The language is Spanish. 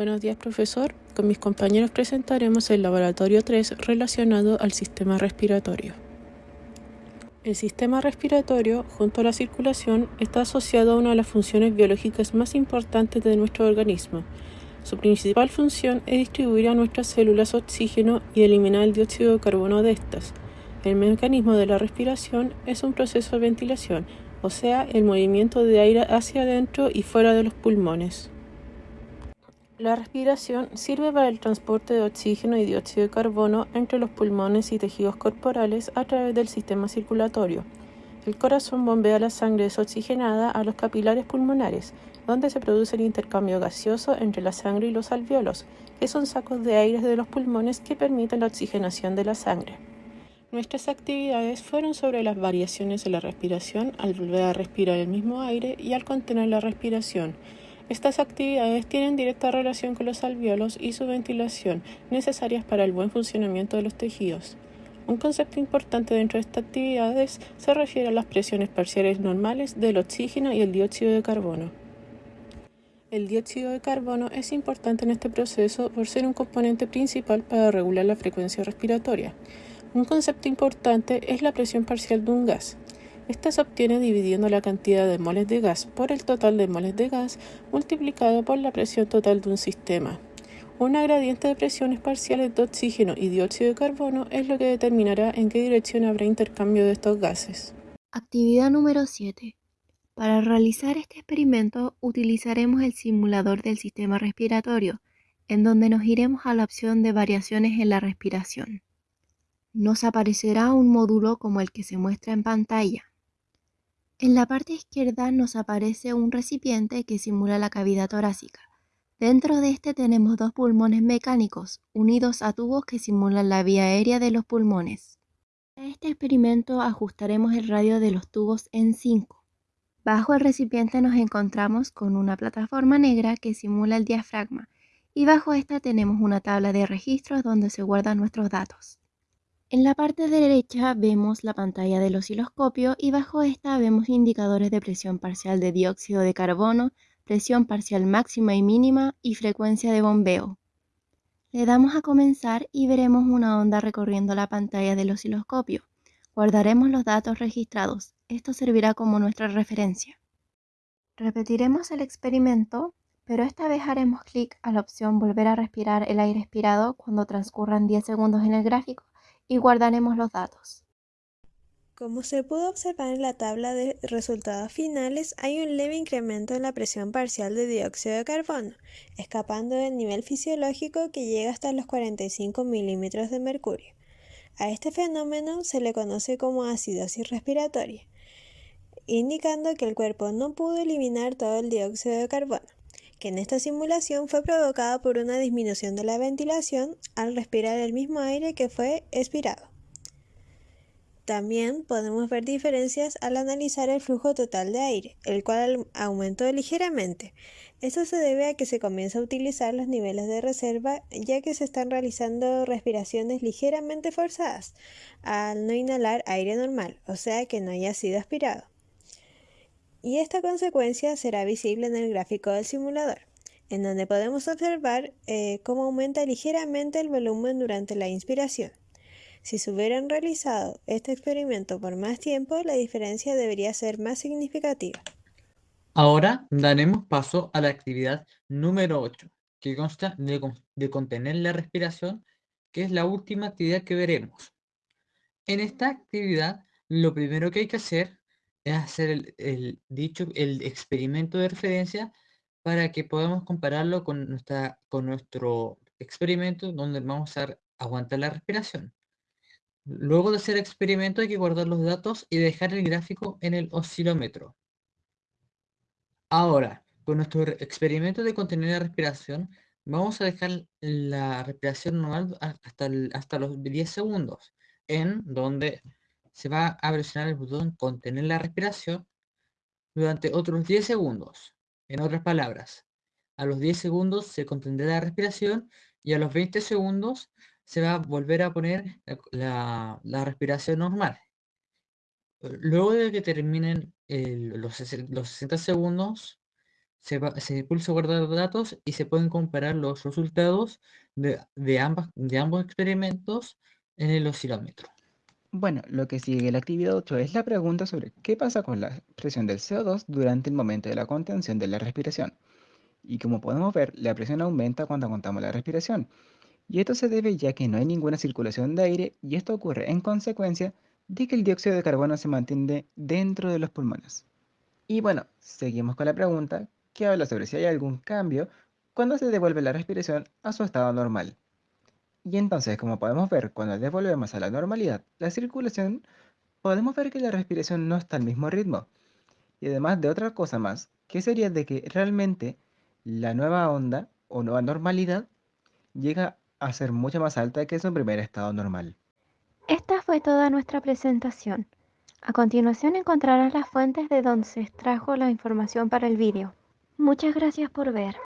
Buenos días, profesor. Con mis compañeros presentaremos el laboratorio 3 relacionado al sistema respiratorio. El sistema respiratorio, junto a la circulación, está asociado a una de las funciones biológicas más importantes de nuestro organismo. Su principal función es distribuir a nuestras células oxígeno y eliminar el dióxido de carbono de estas. El mecanismo de la respiración es un proceso de ventilación, o sea, el movimiento de aire hacia adentro y fuera de los pulmones. La respiración sirve para el transporte de oxígeno y dióxido de carbono entre los pulmones y tejidos corporales a través del sistema circulatorio. El corazón bombea la sangre desoxigenada a los capilares pulmonares, donde se produce el intercambio gaseoso entre la sangre y los alveolos, que son sacos de aire de los pulmones que permiten la oxigenación de la sangre. Nuestras actividades fueron sobre las variaciones de la respiración al volver a respirar el mismo aire y al contener la respiración, estas actividades tienen directa relación con los alveolos y su ventilación, necesarias para el buen funcionamiento de los tejidos. Un concepto importante dentro de estas actividades se refiere a las presiones parciales normales del oxígeno y el dióxido de carbono. El dióxido de carbono es importante en este proceso por ser un componente principal para regular la frecuencia respiratoria. Un concepto importante es la presión parcial de un gas. Esta se obtiene dividiendo la cantidad de moles de gas por el total de moles de gas multiplicado por la presión total de un sistema. Una gradiente de presiones parciales de oxígeno y dióxido de carbono es lo que determinará en qué dirección habrá intercambio de estos gases. Actividad número 7. Para realizar este experimento utilizaremos el simulador del sistema respiratorio, en donde nos iremos a la opción de variaciones en la respiración. Nos aparecerá un módulo como el que se muestra en pantalla. En la parte izquierda nos aparece un recipiente que simula la cavidad torácica. Dentro de este tenemos dos pulmones mecánicos unidos a tubos que simulan la vía aérea de los pulmones. Para este experimento ajustaremos el radio de los tubos en 5. Bajo el recipiente nos encontramos con una plataforma negra que simula el diafragma y bajo esta tenemos una tabla de registros donde se guardan nuestros datos. En la parte derecha vemos la pantalla del osciloscopio y bajo esta vemos indicadores de presión parcial de dióxido de carbono, presión parcial máxima y mínima y frecuencia de bombeo. Le damos a comenzar y veremos una onda recorriendo la pantalla del osciloscopio. Guardaremos los datos registrados. Esto servirá como nuestra referencia. Repetiremos el experimento, pero esta vez haremos clic a la opción Volver a respirar el aire expirado cuando transcurran 10 segundos en el gráfico y guardaremos los datos. Como se pudo observar en la tabla de resultados finales, hay un leve incremento en la presión parcial de dióxido de carbono, escapando del nivel fisiológico que llega hasta los 45 milímetros de mercurio. A este fenómeno se le conoce como acidosis respiratoria, indicando que el cuerpo no pudo eliminar todo el dióxido de carbono que en esta simulación fue provocada por una disminución de la ventilación al respirar el mismo aire que fue expirado. También podemos ver diferencias al analizar el flujo total de aire, el cual aumentó ligeramente. Esto se debe a que se comienza a utilizar los niveles de reserva ya que se están realizando respiraciones ligeramente forzadas al no inhalar aire normal, o sea que no haya sido aspirado y esta consecuencia será visible en el gráfico del simulador, en donde podemos observar eh, cómo aumenta ligeramente el volumen durante la inspiración. Si se hubieran realizado este experimento por más tiempo, la diferencia debería ser más significativa. Ahora daremos paso a la actividad número 8, que consta de, de contener la respiración, que es la última actividad que veremos. En esta actividad, lo primero que hay que hacer es hacer el, dicho, el experimento de referencia para que podamos compararlo con, nuestra, con nuestro experimento donde vamos a aguantar la respiración. Luego de hacer el experimento hay que guardar los datos y dejar el gráfico en el oscilómetro. Ahora, con nuestro experimento de contener la respiración, vamos a dejar la respiración normal hasta, hasta los 10 segundos, en donde se va a presionar el botón contener la respiración durante otros 10 segundos. En otras palabras, a los 10 segundos se contendrá la respiración y a los 20 segundos se va a volver a poner la, respiración normal. Luego de que terminen los, los 60 segundos, se, se pulsa guardar datos y se pueden comparar los resultados de ambos experimentos en el oscilómetro. Bueno, lo que sigue la actividad 8 es la pregunta sobre qué pasa con la presión del CO2 durante el momento de la contención de la respiración. Y como podemos ver, la presión aumenta cuando contamos la respiración. Y esto se debe ya que no hay ninguna circulación de aire y esto ocurre en consecuencia de que el dióxido de carbono se mantiene dentro de los pulmones. Y bueno, seguimos con la pregunta que habla sobre si hay algún cambio cuando se devuelve la respiración a su estado normal. Y entonces, como podemos ver, cuando devolvemos a la normalidad la circulación, podemos ver que la respiración no está al mismo ritmo. Y además de otra cosa más, que sería de que realmente la nueva onda o nueva normalidad llega a ser mucho más alta que su primer estado normal. Esta fue toda nuestra presentación. A continuación encontrarás las fuentes de donde se extrajo la información para el vídeo. Muchas gracias por ver.